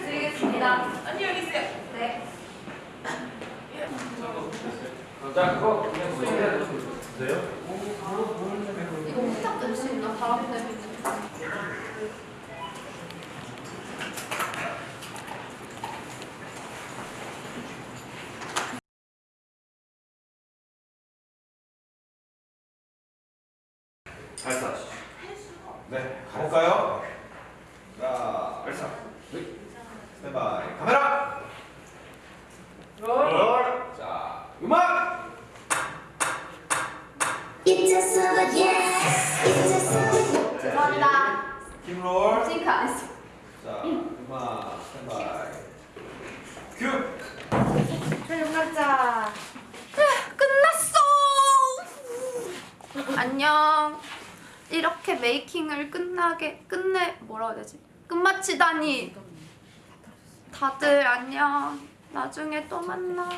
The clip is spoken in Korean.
드리겠습니다. 안녕히 계세요. 네. 자, 그거 그냥 수행해야 돼요? 이거 후딱 낼수 있나? 바람 내고 있는 네, 가볼까요? 자, 발사. 스탠바이 카메라. 롤. 자, 음악. It's just so good, yes. It's just so good. 죄송합니다. 킴롤. 싱크 안 했어. 자, 음악 스탠바이. 큐. 가자. 끝났어. 안녕. 이렇게 메이킹을 끝나게 끝내 뭐라고 해야 되지? 끝마치다니. 다들 안녕. 나중에 또 만나.